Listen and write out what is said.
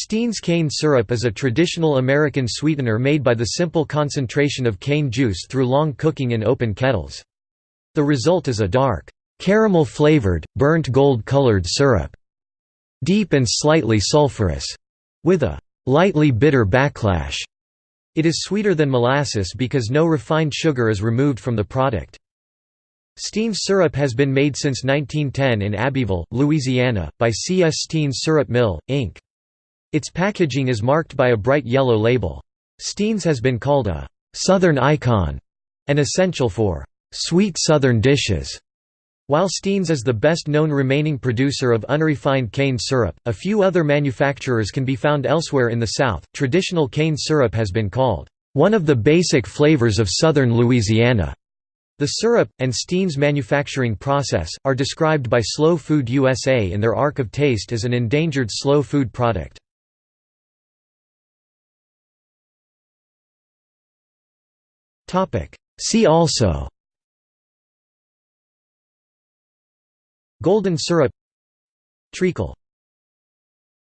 Steen's cane syrup is a traditional American sweetener made by the simple concentration of cane juice through long cooking in open kettles. The result is a dark, caramel-flavored, burnt gold-colored syrup, deep and slightly sulfurous, with a lightly bitter backlash. It is sweeter than molasses because no refined sugar is removed from the product. Steen's syrup has been made since 1910 in Abbeville, Louisiana, by C. S. Steen's Syrup Mill, Inc. Its packaging is marked by a bright yellow label. Steen's has been called a «Southern icon» and essential for «sweet Southern dishes». While Steen's is the best known remaining producer of unrefined cane syrup, a few other manufacturers can be found elsewhere in the South. Traditional cane syrup has been called one of the basic flavors of southern Louisiana. The syrup, and Steen's manufacturing process, are described by Slow Food USA in their Ark of Taste as an endangered slow food product. See also. Golden syrup. Treacle